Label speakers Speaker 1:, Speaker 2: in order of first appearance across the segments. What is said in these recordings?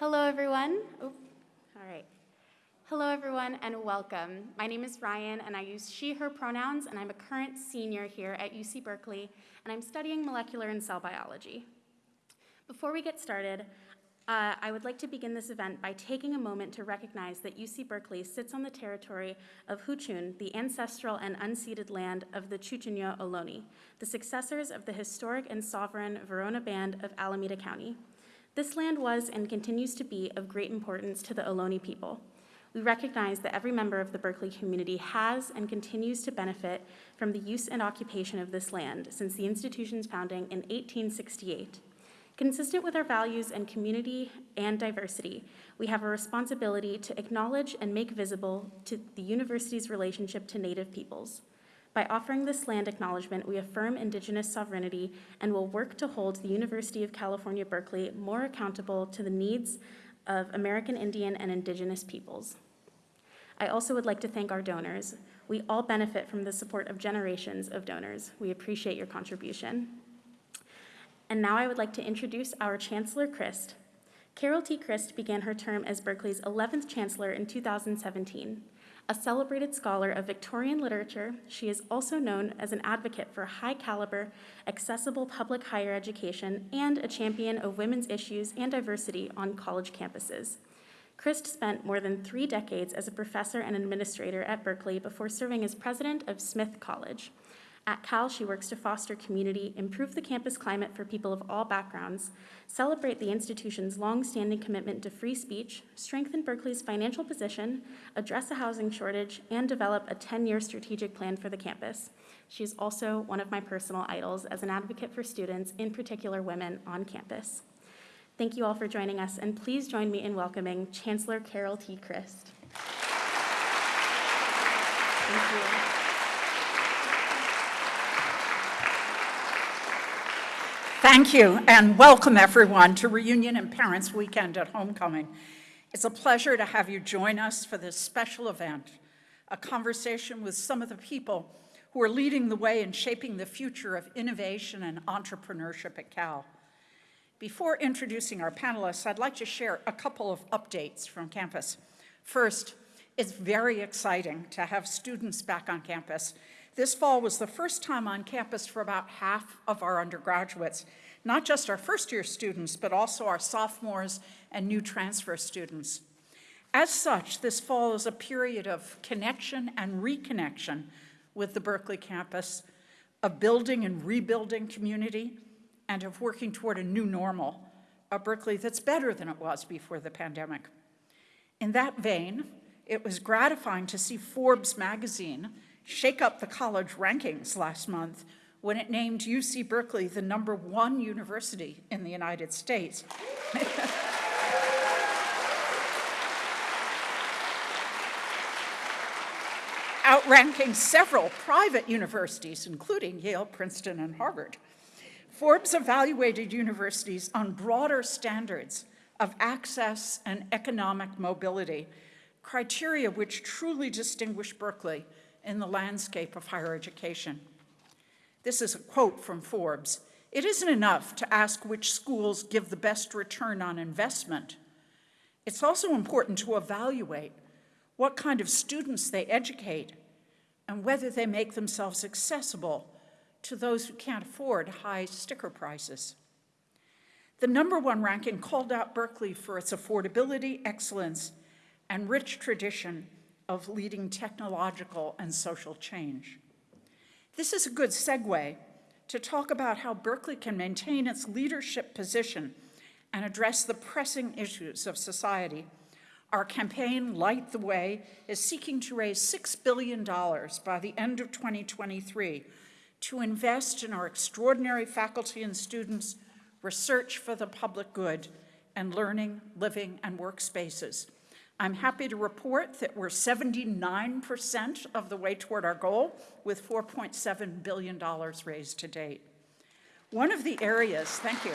Speaker 1: Hello, everyone. Oh, all right. Hello, everyone, and welcome. My name is Ryan, and I use she, her pronouns, and I'm a current senior here at UC Berkeley, and I'm studying molecular and cell biology. Before we get started, uh, I would like to begin this event by taking a moment to recognize that UC Berkeley sits on the territory of Huchun, the ancestral and unceded land of the Chochenyo Ohlone, the successors of the historic and sovereign Verona Band of Alameda County. This land was and continues to be of great importance to the Ohlone people. We recognize that every member of the Berkeley community has and continues to benefit from the use and occupation of this land since the institution's founding in 1868. Consistent with our values and community and diversity, we have a responsibility to acknowledge and make visible to the university's relationship to Native peoples. By offering this land acknowledgement, we affirm Indigenous sovereignty and will work to hold the University of California, Berkeley more accountable to the needs of American Indian and Indigenous peoples. I also would like to thank our donors. We all benefit from the support of generations of donors. We appreciate your contribution. And now I would like to introduce our Chancellor Christ. Carol T. Christ began her term as Berkeley's 11th Chancellor in 2017. A celebrated scholar of Victorian literature, she is also known as an advocate for high caliber, accessible public higher education and a champion of women's issues and diversity on college campuses. Christ spent more than three decades as a professor and administrator at Berkeley before serving as president of Smith College. At Cal, she works to foster community, improve the campus climate for people of all backgrounds, celebrate the institution's long-standing commitment to free speech, strengthen Berkeley's financial position, address a housing shortage, and develop a 10-year strategic plan for the campus. She is also one of my personal idols as an advocate for students, in particular women, on campus. Thank you all for joining us, and please join me in welcoming Chancellor Carol T. Christ. Thank you.
Speaker 2: Thank you, and welcome everyone to Reunion and Parents Weekend at Homecoming. It's a pleasure to have you join us for this special event, a conversation with some of the people who are leading the way in shaping the future of innovation and entrepreneurship at Cal. Before introducing our panelists, I'd like to share a couple of updates from campus. First, it's very exciting to have students back on campus this fall was the first time on campus for about half of our undergraduates, not just our first year students, but also our sophomores and new transfer students. As such, this fall is a period of connection and reconnection with the Berkeley campus, of building and rebuilding community, and of working toward a new normal, a Berkeley that's better than it was before the pandemic. In that vein, it was gratifying to see Forbes magazine shake up the college rankings last month when it named UC Berkeley the number one university in the United States. outranking several private universities, including Yale, Princeton, and Harvard. Forbes evaluated universities on broader standards of access and economic mobility, criteria which truly distinguish Berkeley in the landscape of higher education. This is a quote from Forbes. It isn't enough to ask which schools give the best return on investment. It's also important to evaluate what kind of students they educate and whether they make themselves accessible to those who can't afford high sticker prices. The number one ranking called out Berkeley for its affordability, excellence, and rich tradition of leading technological and social change. This is a good segue to talk about how Berkeley can maintain its leadership position and address the pressing issues of society. Our campaign, Light the Way, is seeking to raise $6 billion by the end of 2023 to invest in our extraordinary faculty and students, research for the public good, and learning, living, and workspaces. I'm happy to report that we're 79% of the way toward our goal with $4.7 billion raised to date. One of the areas, thank you.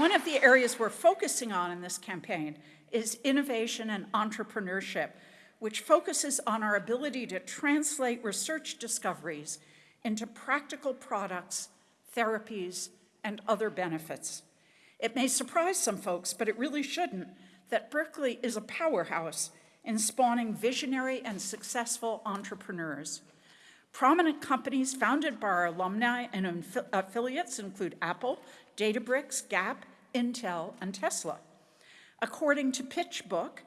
Speaker 2: One of the areas we're focusing on in this campaign is innovation and entrepreneurship, which focuses on our ability to translate research discoveries into practical products, therapies, and other benefits. It may surprise some folks, but it really shouldn't, that Berkeley is a powerhouse in spawning visionary and successful entrepreneurs. Prominent companies founded by our alumni and affiliates include Apple, Databricks, Gap, Intel, and Tesla. According to PitchBook,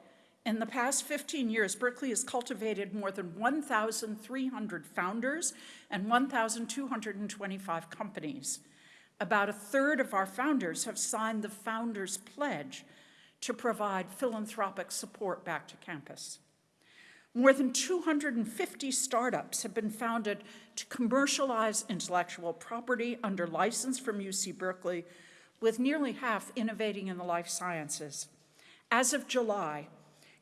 Speaker 2: in the past 15 years, Berkeley has cultivated more than 1,300 founders and 1,225 companies. About a third of our founders have signed the Founders Pledge to provide philanthropic support back to campus. More than 250 startups have been founded to commercialize intellectual property under license from UC Berkeley, with nearly half innovating in the life sciences. As of July,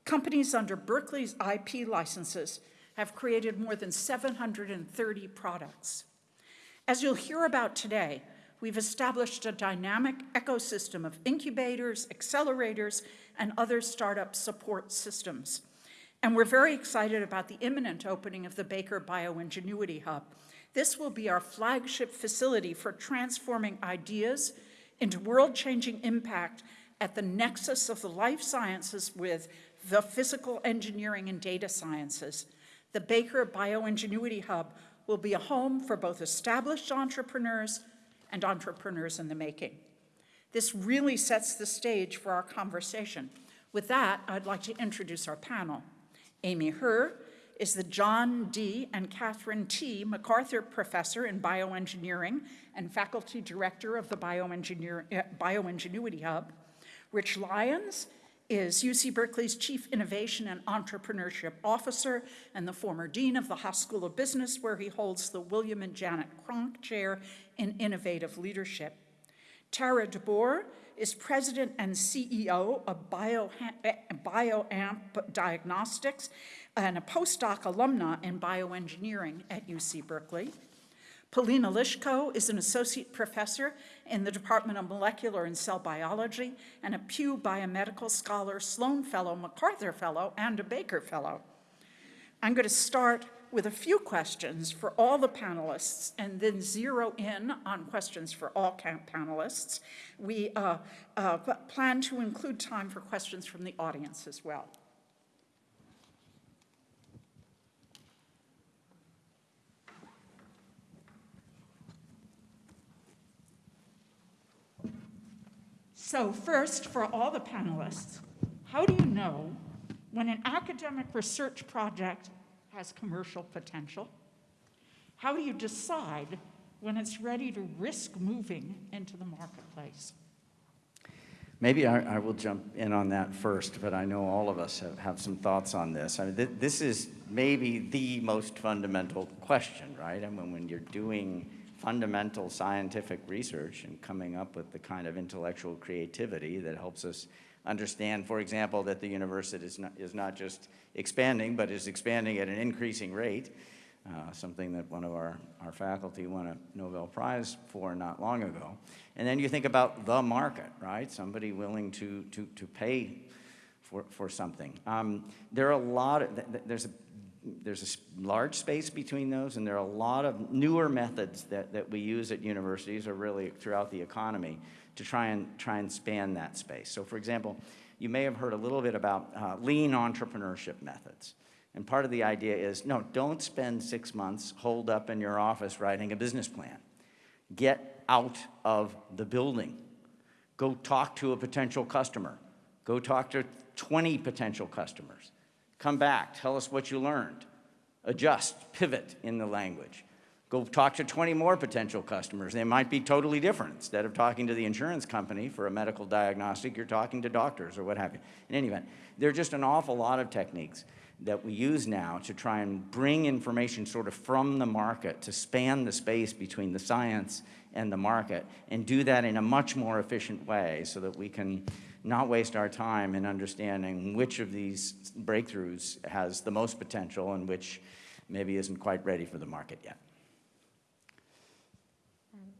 Speaker 2: companies under Berkeley's IP licenses have created more than 730 products. As you'll hear about today, we've established a dynamic ecosystem of incubators, accelerators, and other startup support systems. And we're very excited about the imminent opening of the Baker Bioingenuity Hub. This will be our flagship facility for transforming ideas into world-changing impact at the nexus of the life sciences with the physical engineering and data sciences. The Baker Bioingenuity Hub will be a home for both established entrepreneurs and entrepreneurs in the making. This really sets the stage for our conversation. With that, I'd like to introduce our panel. Amy Herr is the John D. and Catherine T. MacArthur Professor in Bioengineering and Faculty Director of the Bioengineer, uh, Bioingenuity Hub. Rich Lyons is UC Berkeley's Chief Innovation and Entrepreneurship Officer and the former Dean of the Haas School of Business, where he holds the William and Janet Cronk Chair in Innovative Leadership. Tara DeBoer is President and CEO of Bio, eh, BioAmp Diagnostics and a postdoc alumna in bioengineering at UC Berkeley. Polina Lishko is an associate professor in the Department of Molecular and Cell Biology and a Pew Biomedical Scholar, Sloan Fellow, MacArthur Fellow, and a Baker Fellow. I'm going to start with a few questions for all the panelists and then zero in on questions for all panelists. We uh, uh, plan to include time for questions from the audience as well. So first, for all the panelists, how do you know when an academic research project has commercial potential? How do you decide when it's ready to risk moving into the marketplace?
Speaker 3: Maybe I, I will jump in on that first, but I know all of us have, have some thoughts on this. I mean, th this is maybe the most fundamental question, right? I mean, when you're doing fundamental scientific research and coming up with the kind of intellectual creativity that helps us understand, for example, that the university is not, is not just expanding, but is expanding at an increasing rate, uh, something that one of our, our faculty won a Nobel Prize for not long ago. And then you think about the market, right? Somebody willing to, to, to pay for, for something. Um, there are a lot of, there's a there's a large space between those, and there are a lot of newer methods that, that we use at universities or really throughout the economy to try and, try and span that space. So for example, you may have heard a little bit about uh, lean entrepreneurship methods. And part of the idea is, no, don't spend six months holed up in your office writing a business plan. Get out of the building. Go talk to a potential customer. Go talk to 20 potential customers Come back, tell us what you learned. Adjust, pivot in the language. Go talk to 20 more potential customers. They might be totally different. Instead of talking to the insurance company for a medical diagnostic, you're talking to doctors or what have you. In any event, there are just an awful lot of techniques that we use now to try and bring information sort of from the market to span the space between the science and the market and do that in a much more efficient way so that we can not waste our time in understanding which of these breakthroughs has the most potential and which maybe isn't quite ready for the market yet.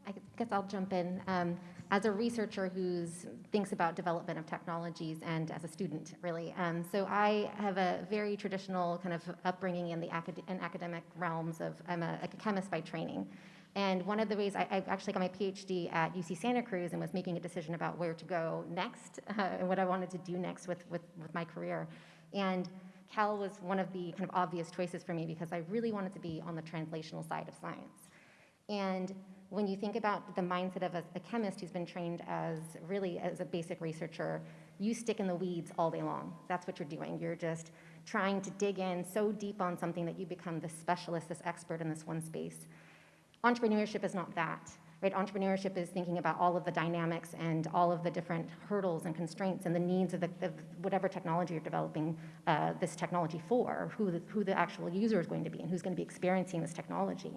Speaker 4: I guess I'll jump in. Um, as a researcher who thinks about development of technologies and as a student, really. Um, so I have a very traditional kind of upbringing in the acad in academic realms of, I'm a, a chemist by training. And one of the ways I, I actually got my PhD at UC Santa Cruz and was making a decision about where to go next uh, and what I wanted to do next with, with, with my career. And Cal was one of the kind of obvious choices for me because I really wanted to be on the translational side of science. And when you think about the mindset of a, a, chemist who's been trained as really as a basic researcher, you stick in the weeds all day long. That's what you're doing. You're just trying to dig in so deep on something that you become this specialist, this expert in this one space. Entrepreneurship is not that. Right? Entrepreneurship is thinking about all of the dynamics and all of the different hurdles and constraints and the needs of, the, of whatever technology you're developing uh, this technology for, who the, who the actual user is going to be and who's going to be experiencing this technology.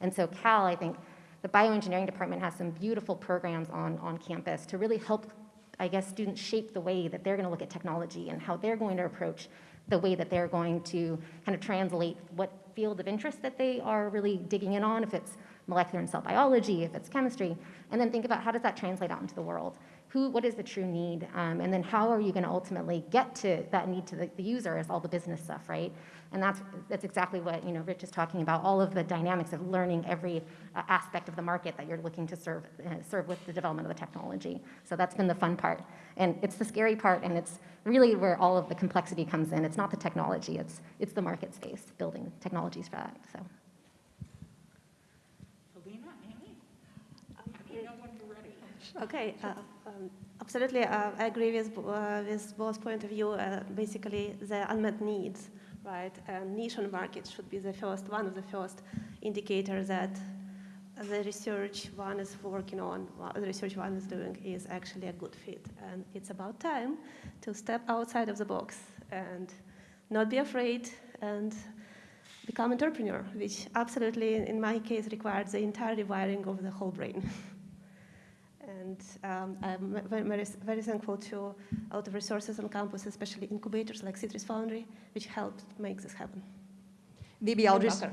Speaker 4: And so Cal, I think, the bioengineering department has some beautiful programs on, on campus to really help, I guess, students shape the way that they're going to look at technology and how they're going to approach the way that they're going to kind of translate what field of interest that they are really digging in on, if it's molecular and cell biology, if it's chemistry, and then think about how does that translate out into the world? Who, what is the true need? Um, and then how are you going to ultimately get to that need to the, the user is all the business stuff, right? And that's, that's exactly what, you know, Rich is talking about, all of the dynamics of learning every uh, aspect of the market that you're looking to serve, uh, serve with the development of the technology. So that's been the fun part. And it's the scary part, and it's really where all of the complexity comes in. It's not the technology, it's, it's the market space, building technologies for that, so.
Speaker 2: Polina, Amy? Let know when you're ready.
Speaker 5: Okay, uh, um, absolutely. Uh, I agree with, uh, with both point of view. Uh, basically, the unmet needs, right? And niche on market should be the first, one of the first indicators that the research one is working on, the research one is doing is actually a good fit. And it's about time to step outside of the box and not be afraid and become entrepreneur, which absolutely, in my case, requires the entire rewiring of the whole brain. and um, I'm very, very thankful to a lot of resources on campus, especially incubators like CITRIS Foundry, which helped make this happen.
Speaker 6: Maybe I'll just,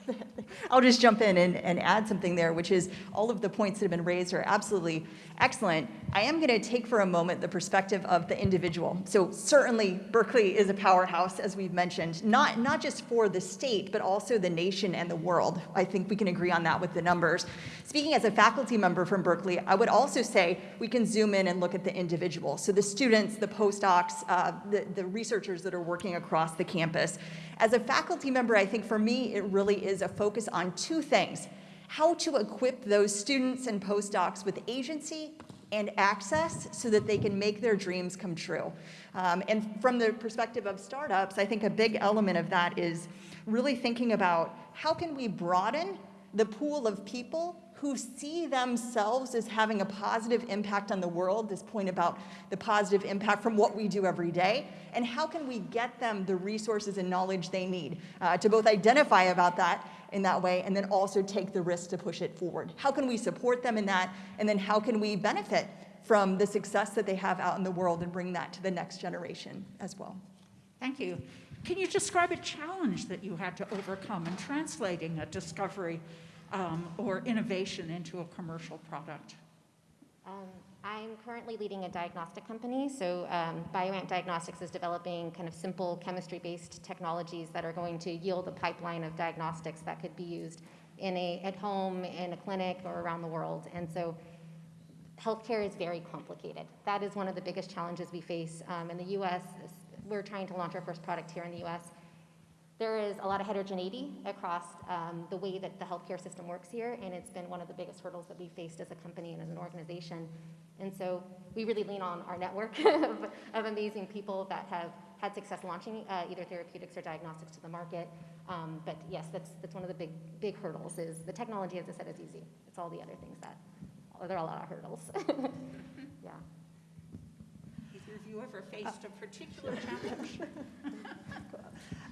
Speaker 6: I'll just jump in and, and add something there, which is all of the points that have been raised are absolutely excellent. I am going to take for a moment the perspective of the individual. So certainly Berkeley is a powerhouse, as we've mentioned, not, not just for the state, but also the nation and the world. I think we can agree on that with the numbers. Speaking as a faculty member from Berkeley, I would also say we can zoom in and look at the individual. So the students, the postdocs, uh, the, the researchers that are working across the campus. As a faculty member, I think for me, it really is a focus on two things. How to equip those students and postdocs with agency and access so that they can make their dreams come true. Um, and from the perspective of startups, I think a big element of that is really thinking about how can we broaden the pool of people who see themselves as having a positive impact on the world, this point about the positive impact from what we do every day, and how can we get them the resources and knowledge they need uh, to both identify about that in that way and then also take the risk to push it forward. How can we support them in that, and then how can we benefit from the success that they have out in the world and bring that to the next generation as well.
Speaker 2: Thank you. Can you describe a challenge that you had to overcome in translating a discovery um, or innovation into a commercial product?
Speaker 4: Um, I'm currently leading a diagnostic company. So um, BioAmp Diagnostics is developing kind of simple chemistry-based technologies that are going to yield a pipeline of diagnostics that could be used in a, at home, in a clinic, or around the world. And so healthcare is very complicated. That is one of the biggest challenges we face um, in the U.S. We're trying to launch our first product here in the U.S. There is a lot of heterogeneity across um, the way that the healthcare system works here, and it's been one of the biggest hurdles that we faced as a company and as an organization. And so we really lean on our network of, of amazing people that have had success launching uh, either therapeutics or diagnostics to the market. Um, but yes, that's, that's one of the big, big hurdles is the technology, as I said, is easy. It's all the other things that, there are a lot of hurdles. yeah.
Speaker 2: You ever faced a particular challenge?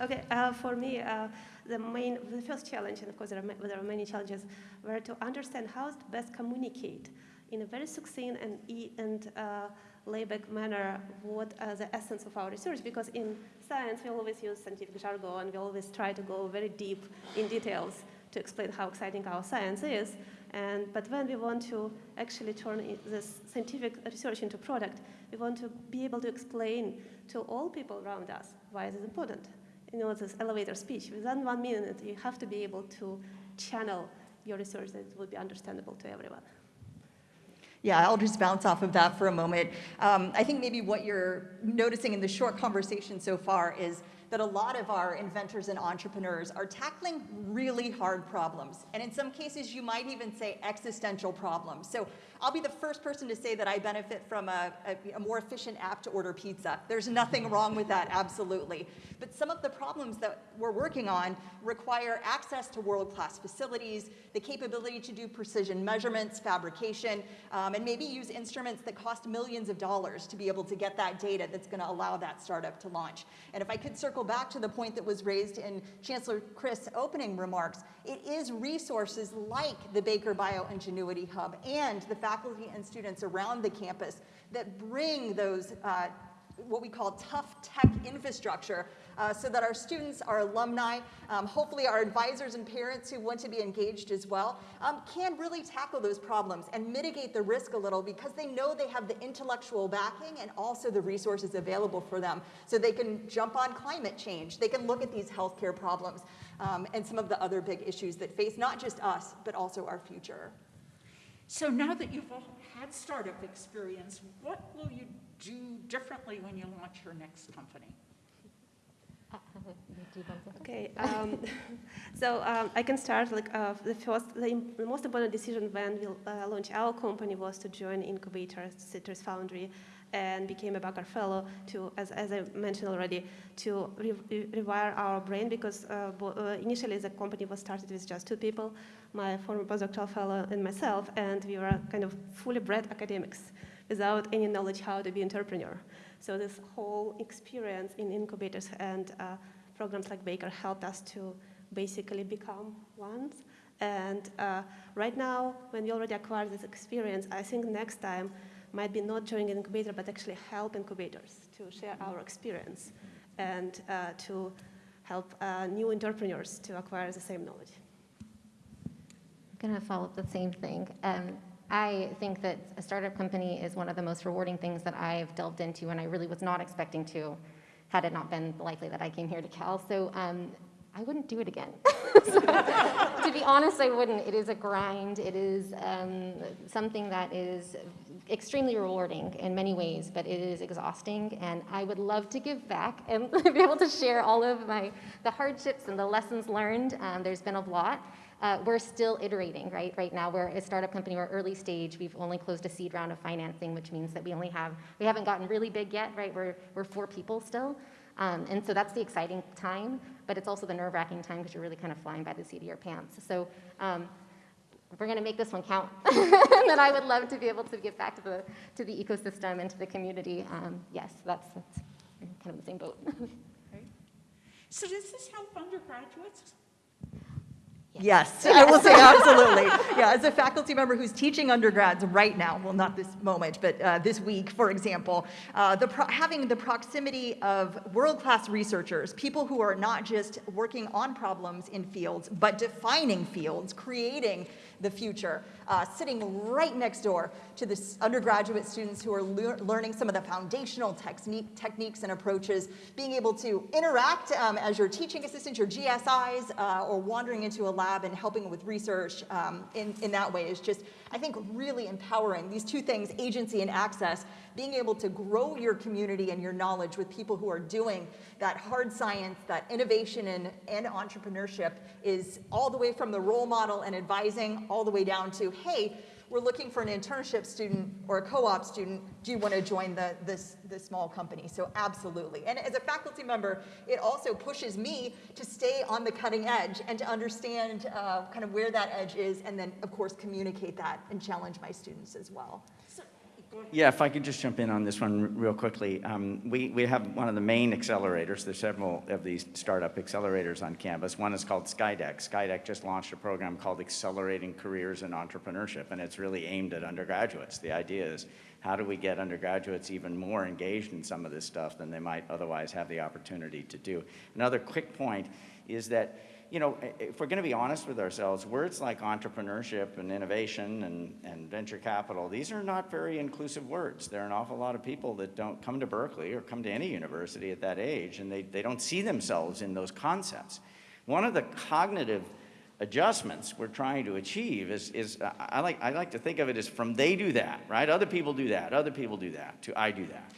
Speaker 5: Okay, uh, for me, uh, the main, the first challenge, and of course there are, there are many challenges, were to understand how to best communicate in a very succinct and, e and uh, layback manner what are the essence of our research, because in science we always use scientific jargon, and we always try to go very deep in details to explain how exciting our science is. And, but when we want to actually turn this scientific research into product, we want to be able to explain to all people around us why this is important you know, this elevator speech. Within one minute, you have to be able to channel your research that it will be understandable to everyone.
Speaker 6: Yeah, I'll just bounce off of that for a moment. Um, I think maybe what you're noticing in the short conversation so far is that a lot of our inventors and entrepreneurs are tackling really hard problems. And in some cases, you might even say existential problems. So I'll be the first person to say that I benefit from a, a, a more efficient app to order pizza. There's nothing wrong with that, absolutely. But some of the problems that we're working on require access to world-class facilities, the capability to do precision measurements, fabrication, um, and maybe use instruments that cost millions of dollars to be able to get that data that's going to allow that startup to launch. And if I could circle back to the point that was raised in Chancellor Chris' opening remarks, it is resources like the Baker Bioingenuity Hub and the faculty and students around the campus that bring those uh, what we call tough tech infrastructure uh, so that our students, our alumni, um, hopefully our advisors and parents who want to be engaged as well, um, can really tackle those problems and mitigate the risk a little because they know they have the intellectual backing and also the resources available for them. So they can jump on climate change, they can look at these healthcare problems um, and some of the other big issues that face not just us, but also our future.
Speaker 2: So now that you've all had startup experience, what will you do differently when you launch your next company?
Speaker 4: Uh, do you want to-
Speaker 5: Okay, um, so um, I can start. Like uh, the first, the, the most important decision when we uh, launched our company was to join incubator CITRIS Foundry, and became a Baker Fellow to, as, as I mentioned already, to re- re- rewire our brain because uh, bo- uh, initially the company was started with just two people, my former postdoctoral fellow and myself, and we were kind of fully bred academics without any knowledge how to be entrepreneur. So this whole experience in incubators and uh, programs like Baker helped us to basically become ones. And uh, right now, when we already acquired this experience, I think next time might be not joining an incubator, but actually help incubators to share our experience and uh, to help uh, new entrepreneurs to acquire the same knowledge.
Speaker 4: Going to follow up the same thing. Um, I think that a startup company is one of the most rewarding things that I've delved into, and I really was not expecting to, had it not been likely that I came here to Cal. So um, I wouldn't do it again. So, to be honest, I wouldn't. It is a grind. It is um, something that is extremely rewarding in many ways, but it is exhausting. And I would love to give back and be able to share all of my the hardships and the lessons learned. Um, there's been a lot. Uh, we're still iterating, right? Right now, we're a startup company. We're early stage. We've only closed a seed round of financing, which means that we only have we haven't gotten really big yet, right? We're we're four people still. Um, and so that's the exciting time, but it's also the nerve-wracking time because you're really kind of flying by the seat of your pants. So um, we're going to make this one count. and then I would love to be able to give back to the to the ecosystem and to the community. Um, yes, that's, that's kind of the same boat.
Speaker 2: So does this help undergraduates?
Speaker 6: Yes, I will say absolutely. Yeah, as a faculty member who's teaching undergrads right now, well, not this moment, but uh, this week, for example, uh, the pro- having the proximity of world-class researchers, people who are not just working on problems in fields, but defining fields, creating the future, uh, sitting right next door to the undergraduate students who are lear- learning some of the foundational technique, techniques and approaches, being able to interact um, as your teaching assistants, your GSIs, uh, or wandering into a lab and helping with research um, in, in that way is just, I think, really empowering. These two things, agency and access, being able to grow your community and your knowledge with people who are doing that hard science, that innovation and, and entrepreneurship is all the way from the role model and advising all the way down to, hey, we're looking for an internship student or a co-op student. Do you want to join the, this, this small company? So absolutely. And as a faculty member, it also pushes me to stay on the cutting edge and to understand uh, kind of where that edge is and then, of course, communicate that and challenge my students as well.
Speaker 3: Yeah, if I could just jump in on this one real quickly. Um, we, we have one of the main accelerators. There's several of these startup accelerators on campus. One is called Skydeck. Skydeck just launched a program called Accelerating Careers in Entrepreneurship, and it's really aimed at undergraduates. The idea is how do we get undergraduates even more engaged in some of this stuff than they might otherwise have the opportunity to do? Another quick point is that you know, if we're going to be honest with ourselves, words like entrepreneurship and innovation and, and venture capital, these are not very inclusive words. There are an awful lot of people that don't come to Berkeley or come to any university at that age, and they, they don't see themselves in those concepts. One of the cognitive adjustments we're trying to achieve is, is I, like, I like to think of it as from they do that, right? Other people do that, other people do that, to I do that.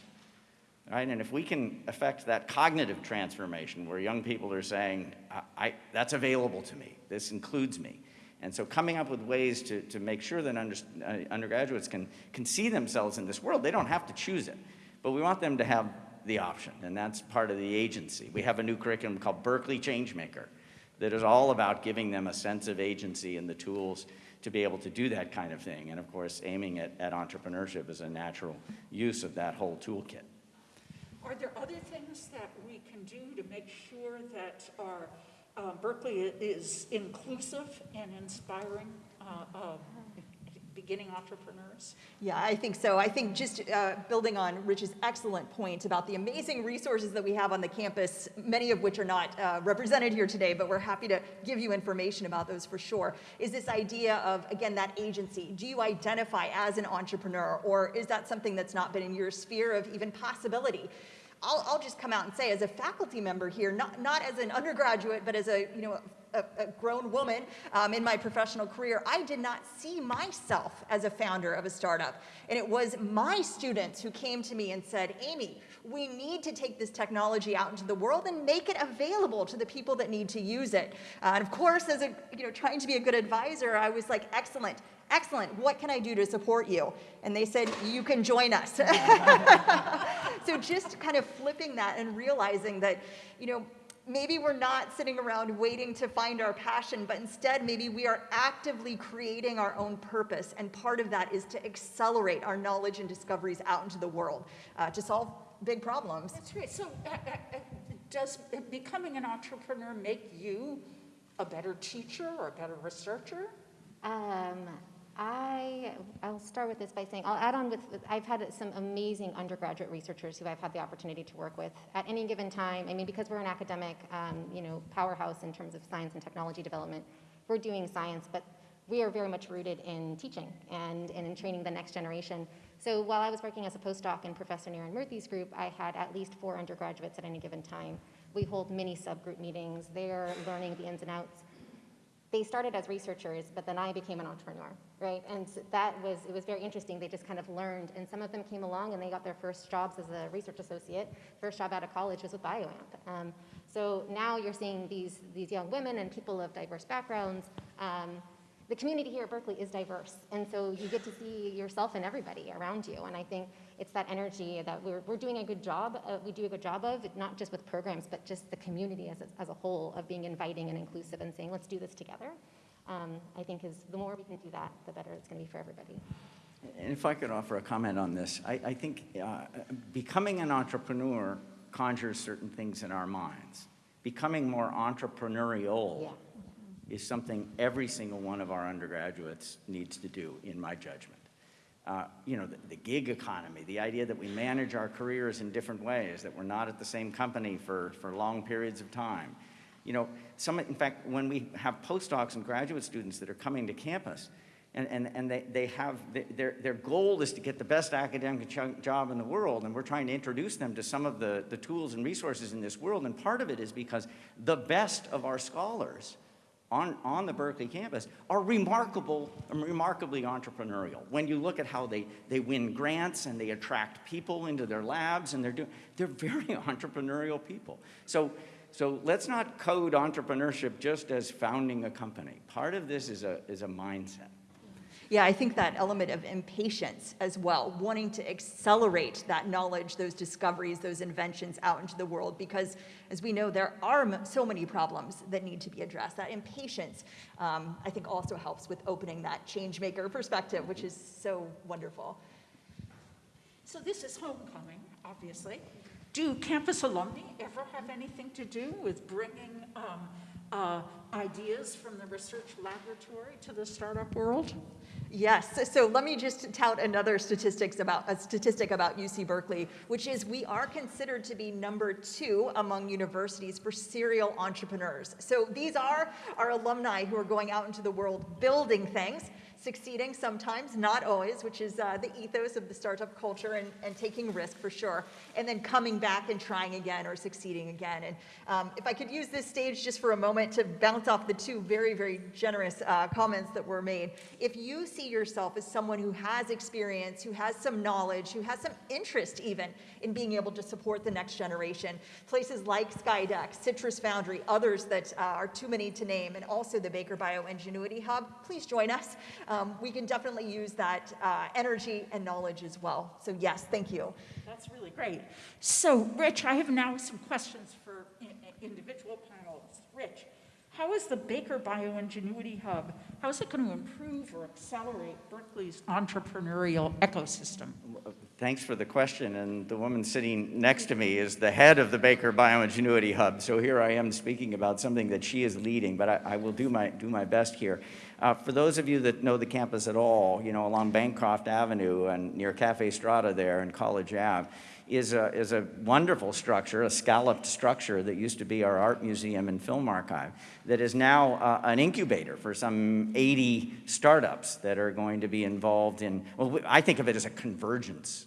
Speaker 3: Right? And if we can affect that cognitive transformation where young people are saying, I, I, that's available to me, this includes me. And so coming up with ways to, to make sure that under, uh, undergraduates can, can see themselves in this world, they don't have to choose it, but we want them to have the option, and that's part of the agency. We have a new curriculum called Berkeley Changemaker that is all about giving them a sense of agency and the tools to be able to do that kind of thing. And of course, aiming at, at entrepreneurship is a natural use of that whole toolkit.
Speaker 2: Are there other things that we can do to make sure that our uh, Berkeley is inclusive and inspiring uh, uh, beginning entrepreneurs?
Speaker 6: Yeah, I think so. I think just uh, building on Rich's excellent point about the amazing resources that we have on the campus, many of which are not uh, represented here today, but we're happy to give you information about those for sure, is this idea of, again, that agency. Do you identify as an entrepreneur, or is that something that's not been in your sphere of even possibility? I'll, I'll just come out and say, as a faculty member here, not, not as an undergraduate, but as a, you know, a, a grown woman um, in my professional career, I did not see myself as a founder of a startup. And it was my students who came to me and said, Amy, we need to take this technology out into the world and make it available to the people that need to use it. Uh, and of course, as a, you know, trying to be a good advisor, I was like, excellent, excellent, what can I do to support you? And they said, you can join us. so just kind of flipping that and realizing that, you know, maybe we're not sitting around waiting to find our passion, but instead maybe we are actively creating our own purpose. And part of that is to accelerate our knowledge and discoveries out into the world uh, to solve big problems.
Speaker 2: That's right. So uh, uh, uh, does becoming an entrepreneur make you a better teacher or a better researcher?
Speaker 4: Um, I, I'll start with this by saying, I'll add on with, I've had some amazing undergraduate researchers who I've had the opportunity to work with at any given time. I mean, because we're an academic, um, you know, powerhouse in terms of science and technology development, we're doing science, but we are very much rooted in teaching and, and in training the next generation. So while I was working as a postdoc in Professor Niren Murthy's group, I had at least four undergraduates at any given time. We hold mini subgroup meetings. They're learning the ins and outs they started as researchers, but then I became an entrepreneur, right? And that was, it was very interesting. They just kind of learned, and some of them came along and they got their first jobs as a research associate. First job out of college was with BioAmp. Um, so now you're seeing these, these young women and people of diverse backgrounds um, the community here at Berkeley is diverse, and so you get to see yourself and everybody around you. And I think it's that energy that we're, we're doing a good job. Uh, we do a good job of not just with programs, but just the community as a, as a whole of being inviting and inclusive and saying, let's do this together. Um, I think is the more we can do that, the better it's going to be for everybody.
Speaker 3: And if I could offer a comment on this, I, I think uh, becoming an entrepreneur conjures certain things in our minds. Becoming more entrepreneurial
Speaker 4: Yeah
Speaker 3: is something every single one of our undergraduates needs to do, in my judgment. Uh, you know, the, the, gig economy, the idea that we manage our careers in different ways, that we're not at the same company for, for long periods of time. You know, some, in fact, when we have postdocs and graduate students that are coming to campus, and, and, and they, they have, their, their goal is to get the best academic job in the world, and we're trying to introduce them to some of the, the tools and resources in this world, and part of it is because the best of our scholars on, on the Berkeley campus are remarkable, remarkably entrepreneurial. When you look at how they, they win grants and they attract people into their labs and they're doing, they're very entrepreneurial people. So, so let's not code entrepreneurship just as founding a company. Part of this is a, is a mindset.
Speaker 6: Yeah, I think that element of impatience as well, wanting to accelerate that knowledge, those discoveries, those inventions out into the world, because as we know, there are so many problems that need to be addressed. That impatience, um, I think, also helps with opening that change maker perspective, which is so wonderful.
Speaker 2: So this is homecoming, obviously. Do campus alumni ever have anything to do with bringing um, uh, ideas from the research laboratory to the startup world?
Speaker 6: Yes, so let me just tout another statistics about a statistic about UC Berkeley, which is we are considered to be number two among universities for serial entrepreneurs. So these are our alumni who are going out into the world building things. Succeeding sometimes, not always, which is uh, the ethos of the startup culture and, and taking risk for sure, and then coming back and trying again or succeeding again. And um, if I could use this stage just for a moment to bounce off the two very, very generous uh, comments that were made. If you see yourself as someone who has experience, who has some knowledge, who has some interest even in being able to support the next generation, places like Skydeck, CITRIS Foundry, others that uh, are too many to name, and also the Baker Bioingenuity Hub, please join us. We can definitely use that uh, energy and knowledge as well. So yes, thank you.
Speaker 2: That's really great. So, Rich, I have now some questions for i- i- individual panelists. Rich, how is the Baker Bioingenuity Hub, how is it going to improve or accelerate Berkeley's entrepreneurial ecosystem?
Speaker 3: Thanks for the question, and the woman sitting next to me is the head of the Baker Bioingenuity Hub, so here I am speaking about something that she is leading, but I, I will do my, do my best here. Uh, for those of you that know the campus at all, you know, along Bancroft Avenue and near Cafe Strada there and College Ave, is a, is a wonderful structure, a scalloped structure that used to be our art museum and film archive, that is now uh, an incubator for some 80 startups that are going to be involved in, well, I think of it as a convergence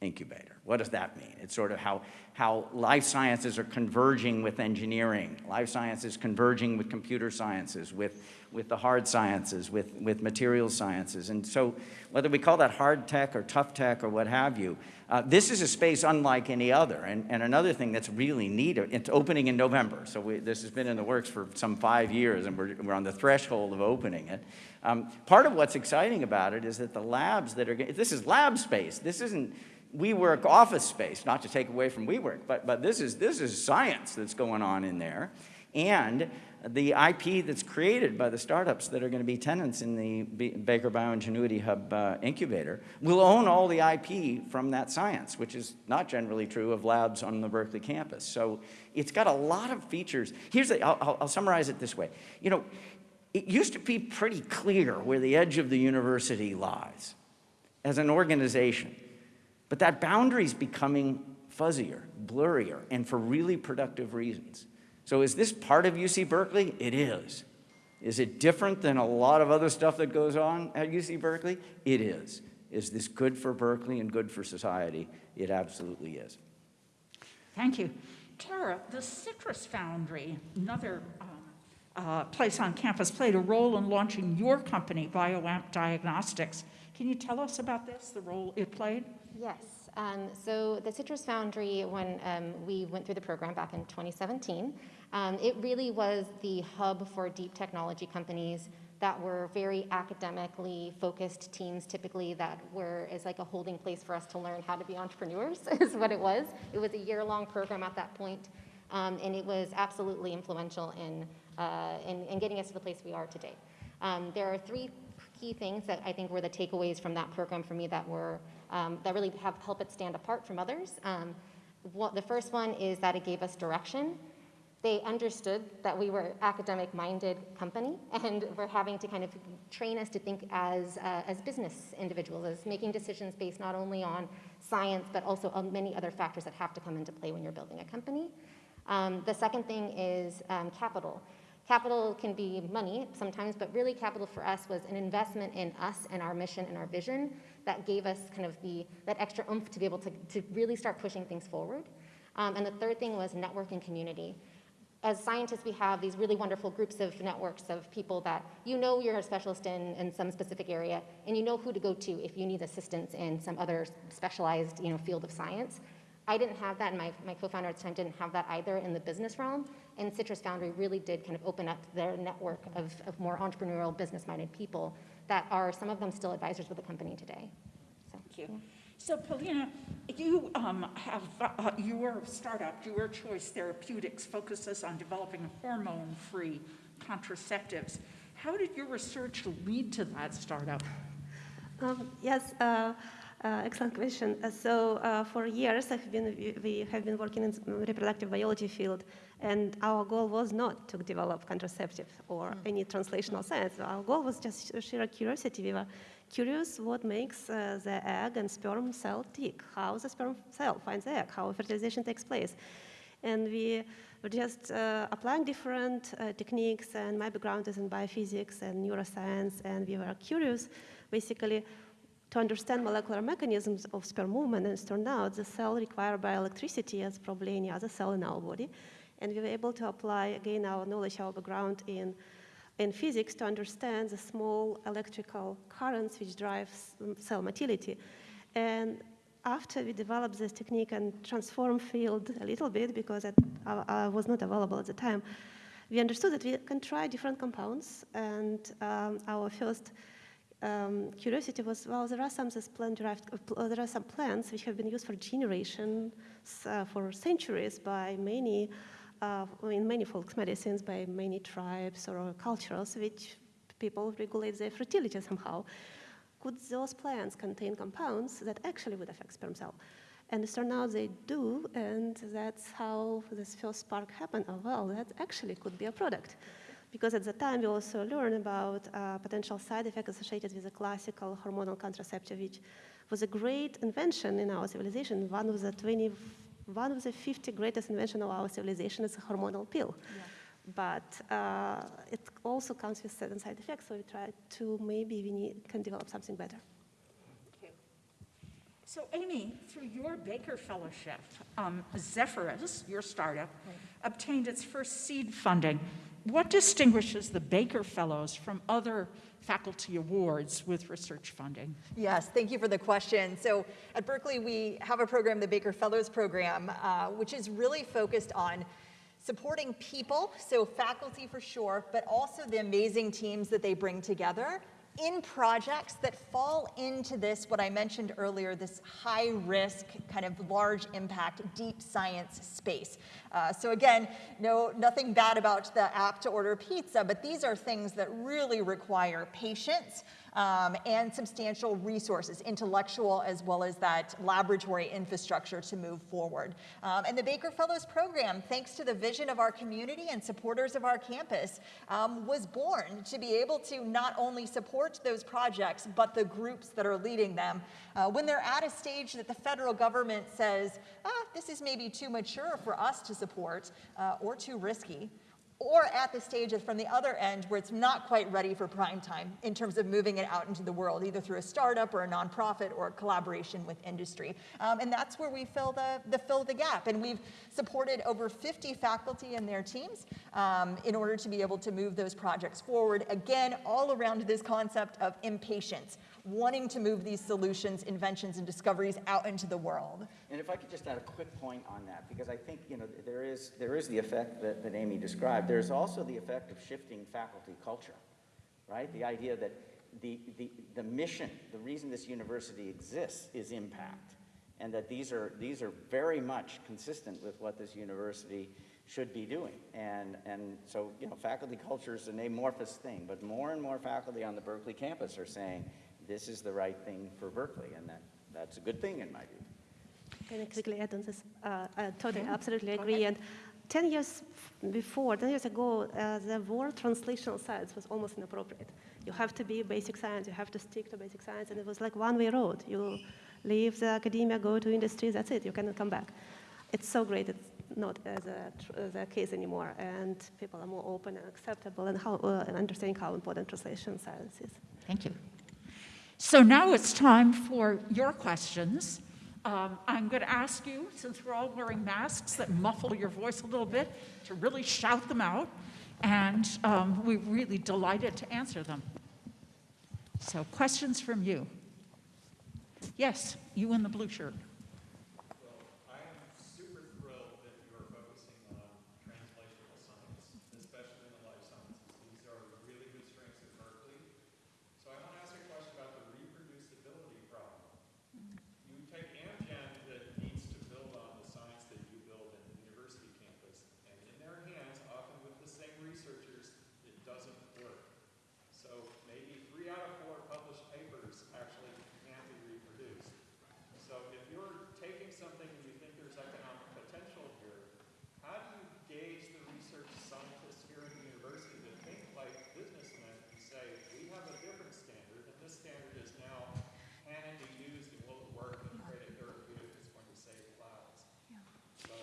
Speaker 3: incubator. What does that mean? It's sort of how, how life sciences are converging with engineering, life sciences converging with computer sciences, with, with the hard sciences, with, with material sciences. And so whether we call that hard tech or tough tech or what have you, uh, this is a space unlike any other. And, and another thing that's really neat, it's opening in November. So we, this has been in the works for some five years, and we're, we're on the threshold of opening it. Um, part of what's exciting about it is that the labs that are, this is lab space. This isn't WeWork office space, not to take away from WeWork, but, but this, is, this is science that's going on in there. And the IP that's created by the startups that are going to be tenants in the B- Baker Bioingenuity Hub uh, incubator will own all the IP from that science, which is not generally true of labs on the Berkeley campus. So it's got a lot of features. Here's the, I'll, I'll- I'll summarize it this way. You know, it used to be pretty clear where the edge of the university lies as an organization. But that boundary is becoming fuzzier, blurrier, and for really productive reasons. So is this part of UC Berkeley? It is. Is it different than a lot of other stuff that goes on at UC Berkeley? It is. Is this good for Berkeley and good for society? It absolutely is.
Speaker 2: Thank you. Tara, the CITRIS Foundry, another um, uh, place on campus, played a role in launching your company, BioAmp Diagnostics. Can you tell us about this, the role it played?
Speaker 4: Yes. Um, so the CITRIS Foundry, when um, we went through the program back in 2017, um, it really was the hub for deep technology companies that were very academically focused teams typically that were is like a holding place for us to learn how to be entrepreneurs is what it was it was a year-long program at that point, um, and it was absolutely influential in, uh, in, in getting us to the place we are today um, there are three key things that I think were the takeaways from that program for me that were um, that really have helped it stand apart from others. Um, what, the first one is that it gave us direction. They understood that we were academic-minded company, and were having to kind of train us to think as uh, as business individuals, as making decisions based not only on science but also on many other factors that have to come into play when you're building a company. Um, the second thing is um, capital. Capital can be money sometimes, but really capital for us was an investment in us and our mission and our vision that gave us kind of the, that extra oomph to be able to, to really start pushing things forward. Um, and the third thing was network and community. As scientists, we have these really wonderful groups of networks of people that you know you're a specialist in, in some specific area, and you know who to go to if you need assistance in some other specialized you know, field of science. I didn't have that, and my, my co-founder at the time didn't have that either in the business realm. And CITRIS Foundry really did kind of open up their network of, of more entrepreneurial, business-minded people that are, some of them still advisors with the company today. So,
Speaker 2: Thank you. So Polina, you um, have, uh, your startup, Your Choice Therapeutics, focuses on developing hormone-free contraceptives. How did your research lead to that startup?
Speaker 5: Um, yes, uh, uh, excellent question. Uh, so uh, for years, I've been, we- have been working in the reproductive biology field, and our goal was not to develop contraceptive or any translational science. Our goal was just sheer curiosity. We were curious what makes uh, the egg and sperm cell tick, how the sperm cell finds the egg, how fertilization takes place. And we we're just uh, applying different uh, techniques, and my background is in biophysics and neuroscience, and we were curious, basically, to understand molecular mechanisms of sperm movement, and it turned out the cell require bioelectricity as probably any other cell in our body, and we were able to apply, again, our knowledge, our background in, in physics to understand the small electrical currents which drive cell motility. And after we developed this technique and transform field a little bit, because it uh, uh, was not available at the time, we understood that we can try different compounds. And um, our first um, curiosity was, well, there are some plant-derived, uh, there are some plants which have been used for generations, uh, for centuries by many, uh, in many folk medicines, by many tribes or cultures, which people regulate their fertility somehow could those plants contain compounds that actually would affect sperm cell? And it turned out they do, and that's how this first spark happened. Oh, well, that actually could be a product. Because at the time, we also learned about uh, potential side effects associated with the classical hormonal contraceptive, which was a great invention in our civilization. One of the 20, one of the 50 greatest inventions of our civilization is a hormonal pill. Yeah but uh, it also comes with certain side effects, so we try to maybe we need, can develop something better.
Speaker 2: So Amy, through your Baker Fellowship, um, Zephyrus, your startup, right. obtained its first seed funding. What distinguishes the Baker Fellows from other faculty awards with research funding?
Speaker 6: Yes, thank you for the question. So at Berkeley, we have a program, the Baker Fellows Program, uh, which is really focused on supporting people, so faculty for sure, but also the amazing teams that they bring together in projects that fall into this, what I mentioned earlier, this high risk, kind of large impact, deep science space. Uh, so again, no, nothing bad about the app to order pizza, but these are things that really require patience, um, and substantial resources, intellectual as well as that laboratory infrastructure to move forward. Um, and the Baker Fellows Program, thanks to the vision of our community and supporters of our campus, um, was born to be able to not only support those projects, but the groups that are leading them. Uh, when they're at a stage that the federal government says, ah, this is maybe too mature for us to support uh, or too risky, or at the stage of from the other end where it's not quite ready for prime time in terms of moving it out into the world, either through a startup or a nonprofit or a collaboration with industry. Um, and that's where we fill the, the fill the gap. And we've supported over 50 faculty and their teams um, in order to be able to move those projects forward. Again, all around this concept of impatience wanting to move these solutions, inventions, and discoveries out into the world.
Speaker 3: And if I could just add a quick point on that, because I think you know there is there is the effect that, that Amy described. There's also the effect of shifting faculty culture, right? The idea that the, the, the mission, the reason this university exists is impact. And that these are, these are very much consistent with what this university should be doing. And, and so, you know, faculty culture is an amorphous thing, but more and more faculty on the Berkeley campus are saying, this is the right thing for Berkeley, and that, that's a good thing in my view.
Speaker 5: Can I quickly add on this? Uh, I totally, absolutely agree. And 10 years before, 10 years ago, uh, the word translational science was almost inappropriate. You have to be basic science, you have to stick to basic science, and it was like one-way road. You leave the academia, go to industry, that's it, you cannot come back. It's so great, it's not as a, as a case anymore, and people are more open and acceptable and, how, uh, and understanding how important translation science is.
Speaker 2: Thank you. So now it's time for your questions. Um, I'm going to ask you, since we're all wearing masks that muffle your voice a little bit, to really shout them out. And um, we're really delighted to answer them. So, questions from you. Yes, you in the blue shirt.
Speaker 7: something and you think there's economic potential here, how do you gauge the research scientists here at the university that think like businessmen and say, we have a different standard, and this standard is now
Speaker 6: can it be used and will it work and create a therapeutic
Speaker 2: that's going to save lives? So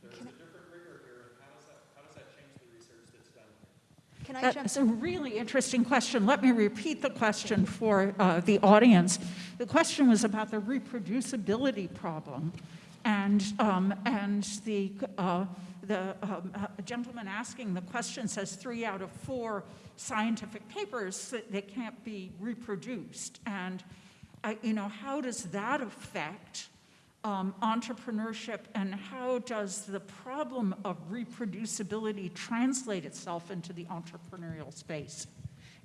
Speaker 2: there's a
Speaker 7: different rigor here, and how does that, how does that change the research that's done here?
Speaker 6: Can I that's
Speaker 2: jump? a really interesting question. Let me repeat the question for uh, the audience. The question was about the reproducibility problem. And, um, and the, uh, the um, gentleman asking the question says three out of four scientific papers that they can't be reproduced. And, uh, you know, how does that affect um, entrepreneurship and how does the problem of reproducibility translate itself into the entrepreneurial space?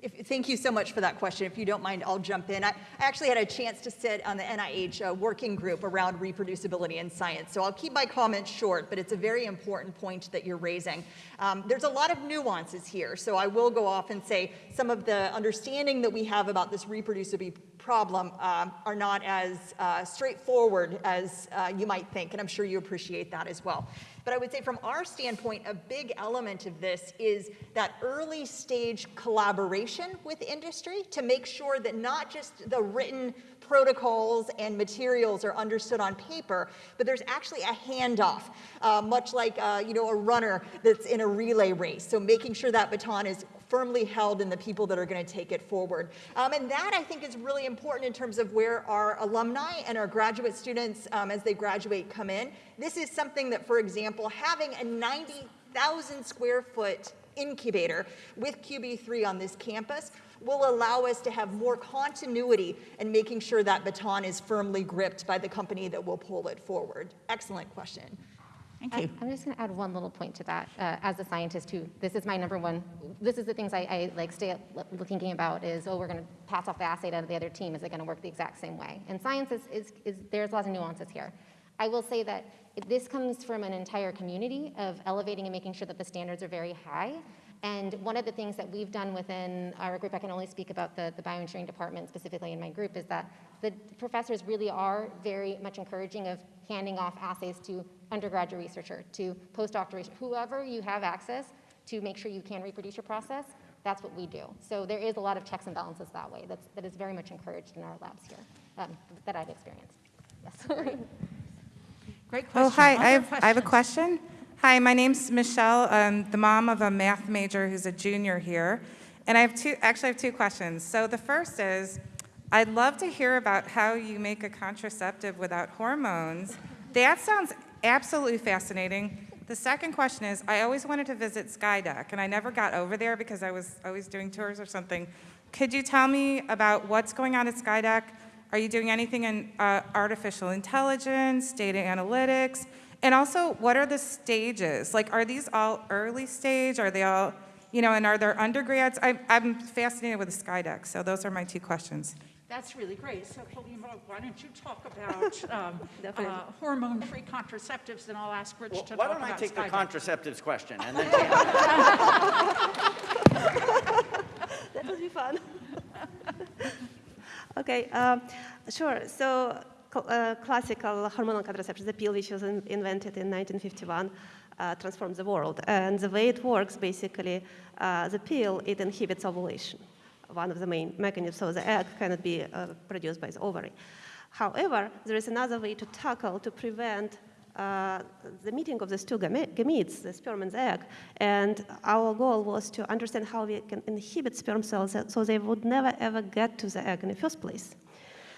Speaker 6: If, thank you so much for that question. If you don't mind, I'll jump in. I, I actually had a chance to sit on the NIH uh, working group around reproducibility in science, so I'll keep my comments short, but it's a very important point that you're raising. Um, there's a lot of nuances here, so I will go off and say some of the understanding that we have about this reproducibility problem uh, are not as uh, straightforward as uh, you might think, and I'm sure you appreciate that as well. But I would say from our standpoint, a big element of this is that early stage collaboration with industry to make sure that not just the written protocols and materials are understood on paper, but there's actually a handoff, uh, much like uh, you know a runner that's in a relay race. So making sure that baton is firmly held in the people that are going to take it forward. Um, and that, I think, is really important in terms of where our alumni and our graduate students, um, as they graduate, come in. This is something that, for example, having a 90,000 square foot incubator with QB3 on this campus will allow us to have more continuity in making sure that baton is firmly gripped by the company that will pull it forward. Excellent question.
Speaker 2: Thank you.
Speaker 4: I'm just going to add one little point to that. Uh, As a scientist who, this is my number one, this is the things I, I like stay thinking about is, oh, we're going to pass off the assay to the other team. Is it going to work the exact same way? And science is, is, is, there's lots of nuances here. I will say that this comes from an entire community of elevating and making sure that the standards are very high. And one of the things that we've done within our group, I can only speak about the, the bioengineering department specifically in my group, is that the professors really are very much encouraging of handing off assays to undergraduate researcher, to postdoctoral researcher, whoever you have access to make sure you can reproduce your process, that's what we do. So there is a lot of checks and balances that way. That's, that is very much encouraged in our labs here, um, that I've experienced. Yes.
Speaker 2: Great question.
Speaker 8: Oh, hi, I have, I have a question. Hi, my name's Michelle. I'm the mom of a math major who's a junior here. And I have two, actually I have two questions. So the first is, I'd love to hear about how you make a contraceptive without hormones. That sounds absolutely fascinating. The second question is, I always wanted to visit Skydeck, and I never got over there because I was always doing tours or something. Could you tell me about what's going on at Skydeck? Are you doing anything in uh, artificial intelligence, data analytics? And also, what are the stages? Like, are these all early stage? Are they all, you know, and are there undergrads? I, I'm fascinated with the Skydeck, so those are my two questions.
Speaker 2: That's really great. So, Polina, why don't you talk about um, uh, hormone-free contraceptives, and I'll ask Rich
Speaker 3: Well,
Speaker 2: to
Speaker 3: why don't I
Speaker 2: about
Speaker 3: take the contraceptives question and then
Speaker 5: That would be fun. okay, um, sure. So, cl- uh, classical hormonal contraception, the pill which was in- invented in 1951, uh, transformed the world. And the way it works, basically, uh, the pill it inhibits ovulation, one of the main mechanisms. So the egg cannot be uh, produced by the ovary. However, there is another way to tackle to prevent uh, the meeting of these two gametes, the sperm and the egg. And our goal was to understand how we can inhibit sperm cells so they would never ever get to the egg in the first place.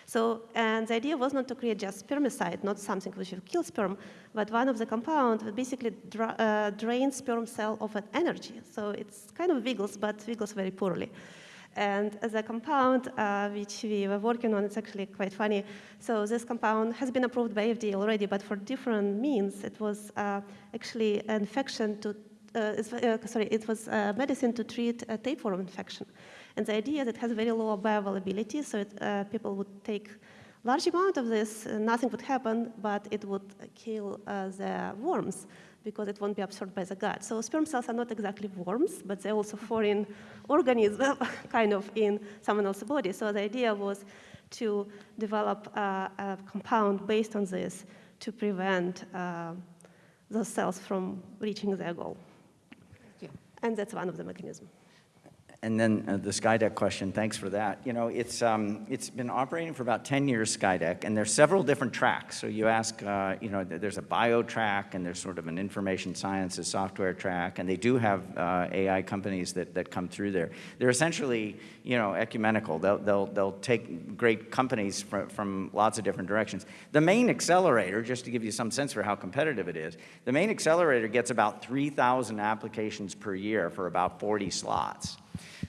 Speaker 5: So, and the idea was not to create just spermicide, not something which will kill sperm, but one of the compounds that basically dra- uh, drains sperm cell of an energy. So it's kind of wiggles, but wiggles very poorly. And as a compound uh, which we were working on, it's actually quite funny. So this compound has been approved by FDA already, but for different means. It was uh, actually an infection to, uh, uh, sorry, it was uh, medicine to treat a tapeworm infection. And the idea is it has very low bioavailability, so it, uh, people would take large amount of this, uh, nothing would happen, but it would kill uh, the worms because it won't be absorbed by the gut. So sperm cells are not exactly worms, but they're also foreign organisms, kind of in someone else's body. So the idea was to develop uh, a compound based on this to prevent uh, those cells from reaching their goal.
Speaker 4: you.
Speaker 5: And that's one of the mechanisms.
Speaker 3: And then uh, the Skydeck question, thanks for that. You know, it's, um, it's been operating for about 10 years, Skydeck, and there's several different tracks. So you ask, uh, you know, there's a bio track, and there's sort of an information sciences software track, and they do have uh, AI companies that, that come through there. They're essentially, you know, ecumenical. They'll, they'll, they'll take great companies from, from lots of different directions. The main accelerator, just to give you some sense for how competitive it is, the main accelerator gets about 3,000 applications per year for about 40 slots.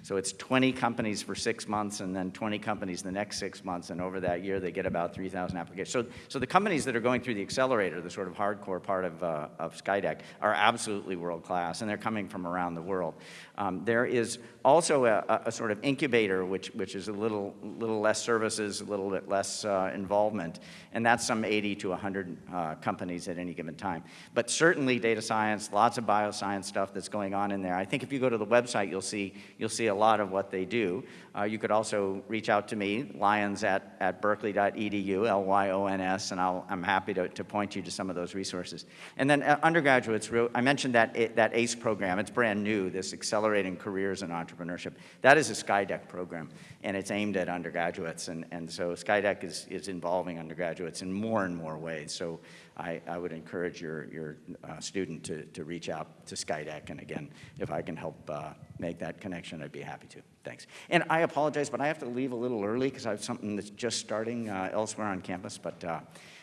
Speaker 3: So it's 20 companies for six months and then 20 companies the next six months, and over that year, they get about 3,000 applications. So, so the companies that are going through the accelerator, the sort of hardcore part of, uh, of Skydeck, are absolutely world-class, and they're coming from around the world. Um, there is also a, a- sort of incubator, which, which is a little, little less services, a little bit less uh, involvement, and that's some 80 to 100 uh, companies at any given time. But certainly data science, lots of bioscience stuff that's going on in there. I think if you go to the website, you'll see, you'll see a lot of what they do. Uh, you could also reach out to me, lyons at, at berkeley.edu, L-Y-O-N-S, and I'll, I'm happy to, to point you to some of those resources. And then uh, undergraduates, I mentioned that, that ACE program. It's brand new, this Accelerating Careers in Entrepreneurship. That is a Skydeck program, and it's aimed at undergraduates. And, and so Skydeck is, is involving undergraduates in more and more ways. So I, I would encourage your, your uh, student to, to reach out to Skydeck. And again, if I can help uh, make that connection, I'd be happy to. Thanks. And I apologize, but I have to leave a little early because I have something that's just starting uh, elsewhere on campus. But uh,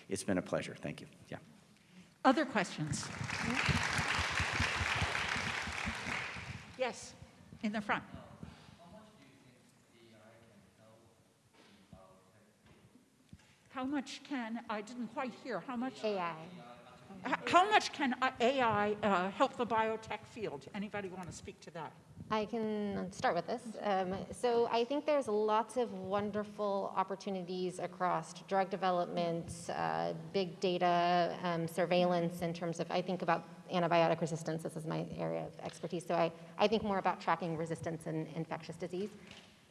Speaker 3: it's been a pleasure. Thank you. Yeah.
Speaker 2: Other questions? Yes, in the front. How much can, I didn't quite hear, how much,
Speaker 4: AI.
Speaker 2: How much can AI uh, help the biotech field? Anybody want to speak to that?
Speaker 4: I can start with this. Um, so I think there's lots of wonderful opportunities across drug development, uh, big data, um, surveillance in terms of, I think about antibiotic resistance. This is my area of expertise. So I, I think more about tracking resistance in infectious disease.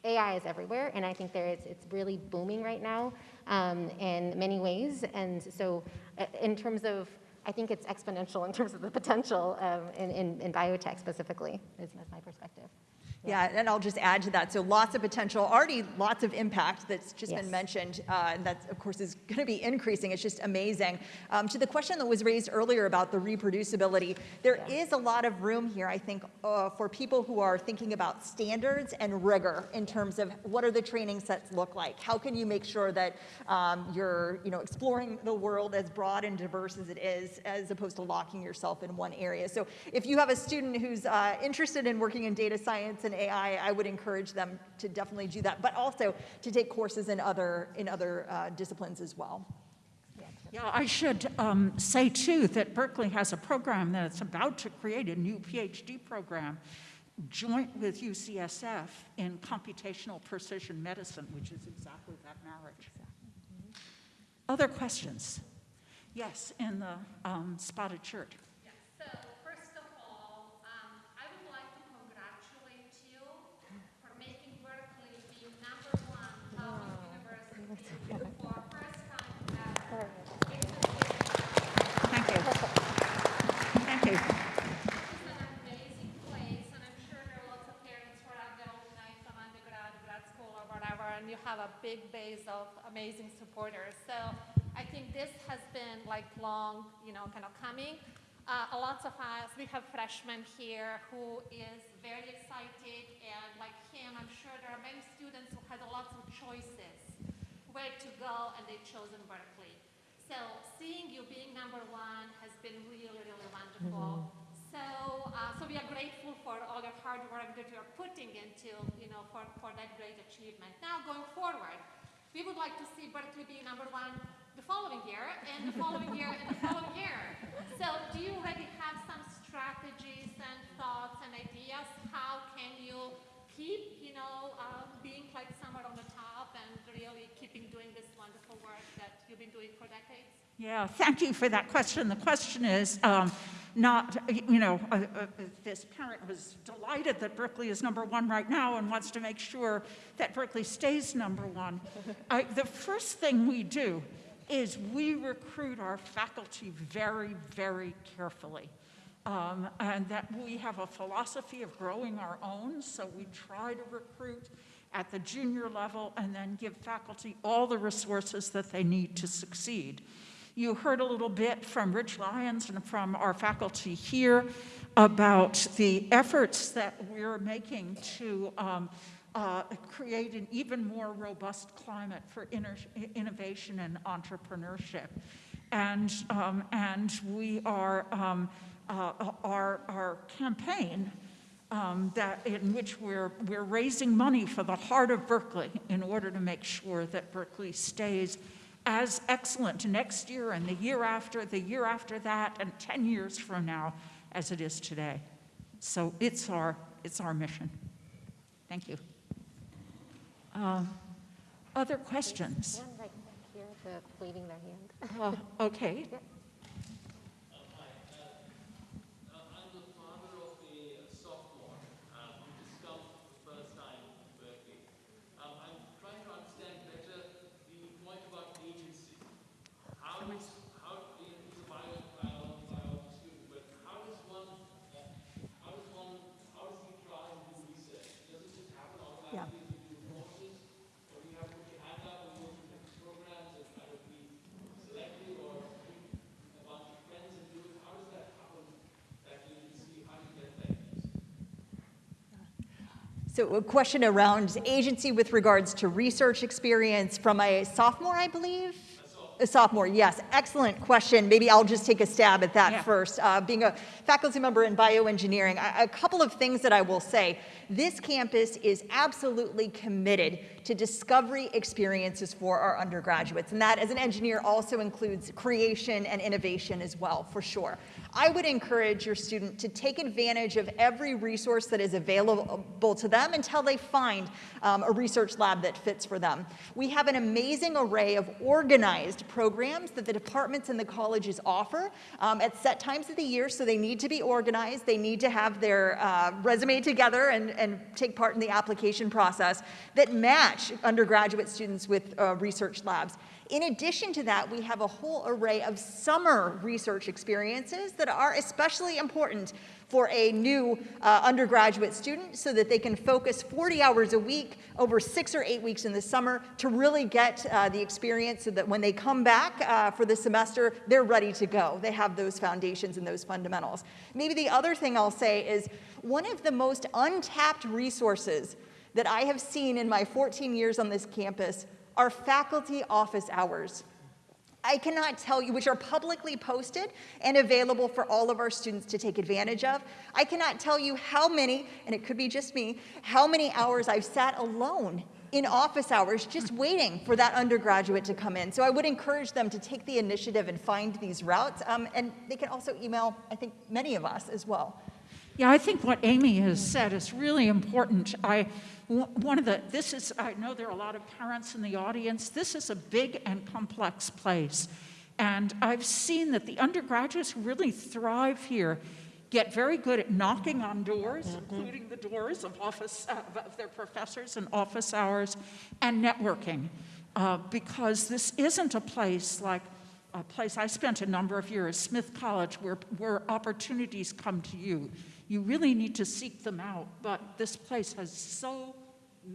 Speaker 4: AI is everywhere, and I think there is, it's really booming right now um, in many ways. And so, uh, in terms of, I think it's exponential in terms of the potential um, in, in, in biotech specifically, is, is my perspective.
Speaker 6: Yeah, and I'll just add to that. So lots of potential, already lots of impact that's just
Speaker 4: Yes.
Speaker 6: been mentioned, uh, and that, of course, is going to be increasing. It's just amazing. Um, to the question that was raised earlier about the reproducibility, there is a lot of room here, I think, uh, for people who are thinking about standards and rigor in terms of what are the training sets look like? How can you make sure that um, you're, you know, exploring the world as broad and diverse as it is, as opposed to locking yourself in one area? So if you have a student who's uh, interested in working in data science and AI, I would encourage them to definitely do that, but also to take courses in other, in other uh, disciplines as well.
Speaker 2: Yeah, I should um, say too that Berkeley has a program that's about to create a new PhD program joint with UCSF in computational precision medicine, which is exactly that marriage. Other questions? Yes, in the um, spotted shirt.
Speaker 9: So, first of all, um, I would like to congratulate you for making Berkeley the number one public university for first time ever.
Speaker 2: Thank you. Thank you.
Speaker 9: It's an amazing place, and I'm sure there are lots of parents who are there alumni from undergrad, grad school, or whatever, and you have a big base of amazing supporters. So I think this has been like long, you know, kind of coming. Uh, a lots of us, we have freshmen here who is very excited, and like him, I'm sure there are many students who had lots of choices where to go, and they've chosen Berkeley. So seeing you being number one has been really, really wonderful. So, uh, so we are grateful for all your hard work that you are putting into, you know, for, for that great achievement. Now, going forward, we would like to see Berkeley be number one the following year, and the following year, and the following year. So, do you already have some strategies and thoughts and ideas? How can you keep, you know, uh, being like somewhere on the top and really keeping doing this wonderful work that you've been doing for decades?
Speaker 2: Yeah, thank you for that question. The question is um, not, you know, uh, uh, this parent was delighted that Berkeley is number one right now and wants to make sure that Berkeley stays number one. The first thing we do is we recruit our faculty very, very carefully. um, and that we have a philosophy of growing our own, so we try to recruit at the junior level and then give faculty all the resources that they need to succeed. You heard a little bit from Rich Lyons and from our faculty here about the efforts that we're making to um, uh, create an even more robust climate for innovation and entrepreneurship. And, um, and we are, um, uh, our, our campaign um, that, in which we're, we're raising money for the heart of Berkeley in order to make sure that Berkeley stays as excellent next year and the year after, the year after that, and 10 years from now as it is today. So it's our, it's our mission. Thank you. Um, Other questions?
Speaker 4: One right here, the waving their hand.
Speaker 2: Uh, Okay
Speaker 10: the father of a sophomore um, who just come for the first time to Berkeley. Um, I'm trying to understand better the point about agency. How is, how, he's a bio, bio, biology student, but how does one, uh, how does one, how does he try and do research? Does it just happen automatically as you do courses? Or do you have to put your hand up and go through the programs and kind of be selected or pick a bunch of friends and do it? How does that happen? That agency, how do you get that?
Speaker 6: So a question around agency with regards to research experience from a sophomore, I believe? A sophomore, yes. Excellent question. Maybe I'll just take a stab at that
Speaker 2: Yeah.
Speaker 6: first. Uh, being a faculty member in bioengineering, a, a couple of things that I will say. This campus is absolutely committed to discovery experiences for our undergraduates. And that, as an engineer, also includes creation and innovation as well, for sure. I would encourage your student to take advantage of every resource that is available to them until they find um, a research lab that fits for them. We have an amazing array of organized programs that the departments and the colleges offer um, at set times of the year, so they need to be organized. They need to have their uh, resume together and, and take part in the application process that match undergraduate students with uh, research labs. In addition to that, we have a whole array of summer research experiences that are especially important for a new uh, undergraduate student so that they can focus 40 hours a week over six or eight weeks in the summer to really get uh, the experience so that when they come back uh, for the semester, they're ready to go. They have those foundations and those fundamentals. Maybe the other thing I'll say is one of the most untapped resources that I have seen in my 14 years on this campus are faculty office hours. I cannot tell you, which are publicly posted and available for all of our students to take advantage of. I cannot tell you how many, and it could be just me, how many hours I've sat alone in office hours just waiting for that undergraduate to come in. So I would encourage them to take the initiative and find these routes. Um, and they can also email, I think, many of us as well.
Speaker 2: Yeah, I think what Amy has said is really important. I, one of the, this is, I know there are a lot of parents in the audience. This is a big and complex place. And I've seen that the undergraduates who really thrive here get very good at knocking on doors, including the doors of office, uh, of their professors and office hours, and networking. Uh, because this isn't a place like a place I spent a number of years, Smith College, where, where opportunities come to you. You really need to seek them out, but this place has so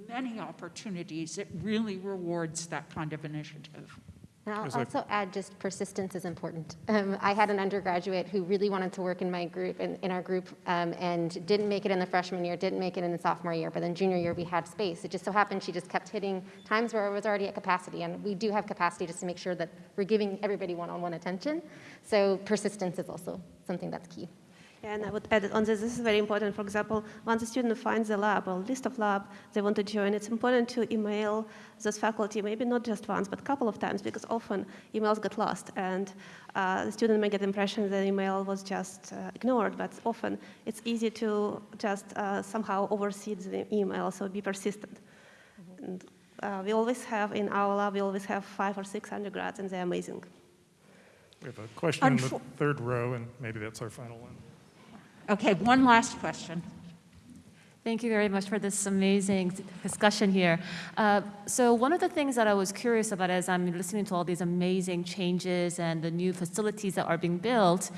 Speaker 2: many opportunities, it really rewards that kind of initiative.
Speaker 4: And I'll also add just persistence is important. Um, I had an undergraduate who really wanted to work in my group, in, in our group, um, and didn't make it in the freshman year, didn't make it in the sophomore year, but then junior year we had space. It just so happened she just kept hitting times where I was already at capacity, and we do have capacity just to make sure that we're giving everybody one-on-one attention. So persistence is also something that's key.
Speaker 5: And I would add on this, this is very important. For example, once a student finds a lab or list of lab they want to join, it's important to email those faculty, maybe not just once, but a couple of times, because often emails get lost. And uh, the student may get the impression that the email was just uh, ignored, but often it's easy to just uh, somehow oversee the email, so be persistent. And, uh, we always have, in our lab, we always have five or six undergrads, and they're amazing.
Speaker 11: We have a question in the third row, and maybe that's our final one.
Speaker 2: Okay, one last question.
Speaker 12: Thank you very much for this amazing discussion here. Uh, so one of the things that I was curious about as I'm listening to all these amazing changes and the new facilities that are being built,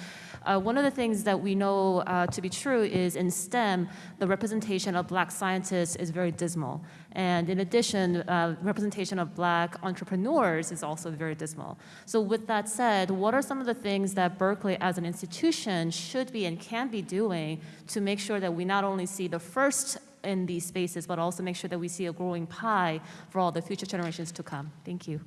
Speaker 12: uh, one of the things that we know uh, to be true is in STEM, the representation of black scientists is very dismal. And in addition, uh, representation of black entrepreneurs is also very dismal. So with that said, what are some of the things that Berkeley as an institution should be and can be doing to make sure that we not only see the first in these spaces, but also make sure that we see a growing pie for all the future generations to come? Thank you.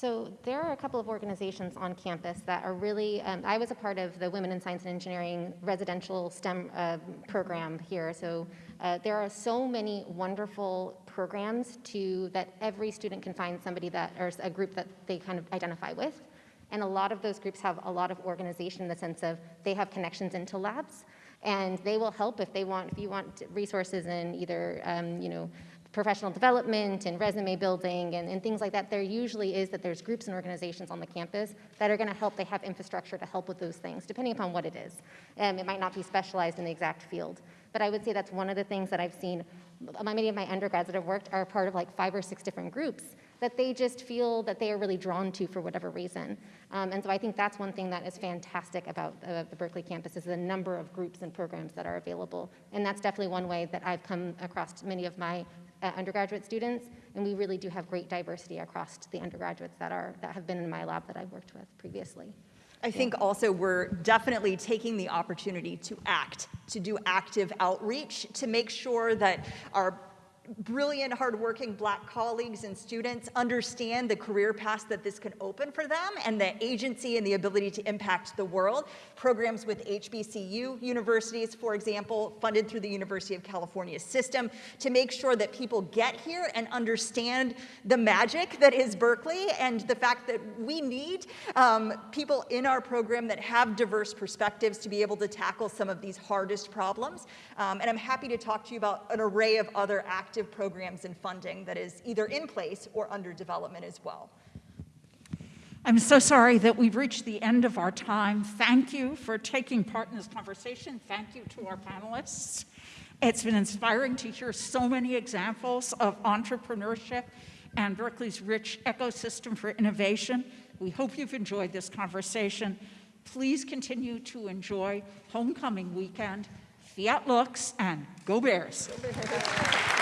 Speaker 4: So there are a couple of organizations on campus that are really, um, I was a part of the Women in Science and Engineering residential STEM uh, program here. So uh, there are so many wonderful programs to, that every student can find somebody that, or a group that they kind of identify with. And a lot of those groups have a lot of organization in the sense of they have connections into labs and they will help if they want, if you want resources in either, um, you know, professional development and resume building and, and, things like that, there usually is that there's groups and organizations on the campus that are going to help. They have infrastructure to help with those things, depending upon what it is. Um, it might not be specialized in the exact field. But I would say that's one of the things that I've seen. Many of my undergrads that have worked are part of like five or six different groups that they just feel that they are really drawn to for whatever reason. Um, and so I think that's one thing that is fantastic about uh, the Berkeley campus is the number of groups and programs that are available. And that's definitely one way that I've come across many of my uh, undergraduate students, and we really do have great diversity across the undergraduates that, are, that have been in my lab that I've worked with previously.
Speaker 6: I think also we're definitely taking the opportunity to act, to do active outreach, to make sure that our brilliant, hardworking black colleagues and students understand the career paths that this can open for them and the agency and the ability to impact the world. Programs with HBCU universities, for example, funded through the University of California system to make sure that people get here and understand the magic that is Berkeley and the fact that we need um, people in our program that have diverse perspectives to be able to tackle some of these hardest problems. Um, and I'm happy to talk to you about an array of other active active programs and funding that is either in place or under development as well.
Speaker 2: I'm so sorry that we've reached the end of our time. Thank you for taking part in this conversation. Thank you to our panelists. It's been inspiring to hear so many examples of entrepreneurship and Berkeley's rich ecosystem for innovation. We hope you've enjoyed this conversation. Please continue to enjoy homecoming weekend. Fiat lux and go Bears. Go Bears.